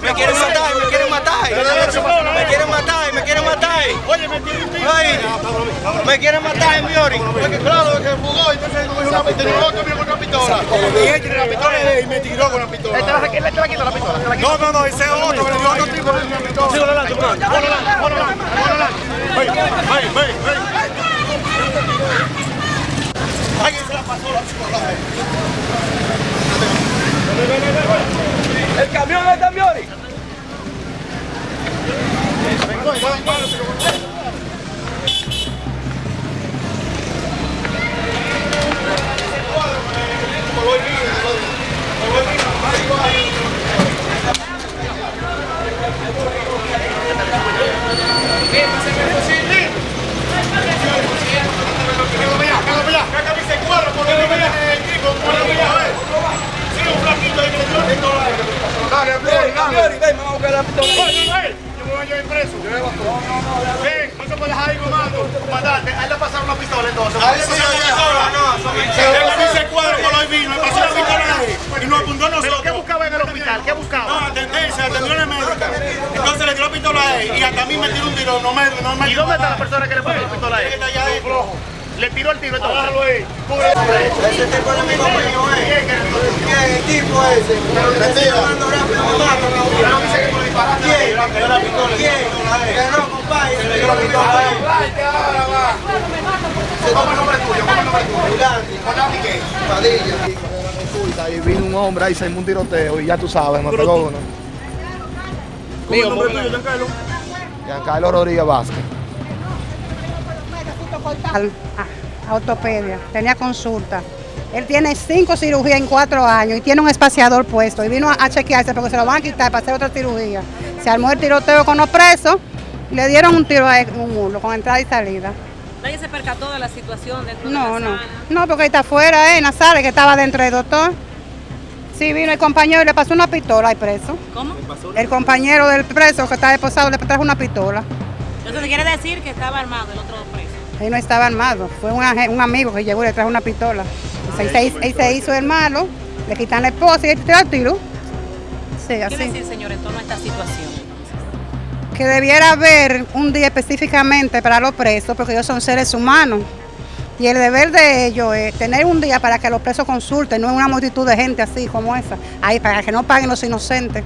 Me quieren matar, me quieren matar. Me quieren matar, me quieren matar. Ay, me quieren matar en Miori. Porque claro, que fugó, entonces no es una pistola. con una pistola. Y él tiene la pistola y me tiró con la pistola. Este la, este la quitó la pistola. este. No, no, no, ese es otro, le dio otro tipo de una pistola. Adelante. Ven, ven, ven, ven. Ay, se la pasó la pistola. El camión es de Miori. Dale, Miori, dale. Miori, ven, vamos a. Yo voy a preso. Ven, no se puede dejar ahí comando. Comandante, a él le pasaron una pistola entonces. A pistola, no. Dice cuadro por hoy vino, le pasó una pistola ahí y nos apuntó a nosotros. ¿Qué buscaba en el hospital? ¿Qué buscaba? No, atendencia, atención médica. Entonces le tiró la pistola a él y hasta a mí me tiró un tiro, no me, no me ¿Y dónde está la persona que le pasó la pistola a él? Está allá adentro. Le tiró el tiro entonces. Ese tipo es. Matan. ¿Quién? ¿Quién? Que no, compadre. Le dio la pistola a él. ¿Cómo el nombre tuyo? ¿Cómo el nombre. Padilla. Y vino un hombre ahí, se un tiroteo y ya tú sabes, me pegó uno. ¿Cómo el nombre tuyo, Giancarlo? Giancarlo Rodríguez Vázquez. al- a, a ortopedia, tenía consulta. Él tiene cinco cirugías en cuatro años y tiene un espaciador puesto y vino a, chequearse porque se lo van a quitar para hacer otra cirugía. Se armó el tiroteo con los presos y le dieron un tiro a él, un mulo con entrada y salida. Nadie se percató de la situación dentro de No, la no, sala. no, porque ahí está afuera, eh, Nazares, que estaba dentro del doctor. Sí, vino el compañero y le pasó una pistola al preso. ¿Cómo? El compañero del preso que está esposado le trajo una pistola. Entonces quiere decir que estaba armado el otro preso. Él no estaba armado, fue un amigo que llegó y le trajo una pistola. Ahí se, hizo el malo, le quitan la esposa y él tiró el tiro. Sí, ¿Qué así. decir, señor, en torno a esta situación? Que debiera haber un día específicamente para los presos, porque ellos son seres humanos. Y el deber de ellos es tener un día para que los presos consulten, no una multitud de gente así como esa, ahí para que no paguen los inocentes.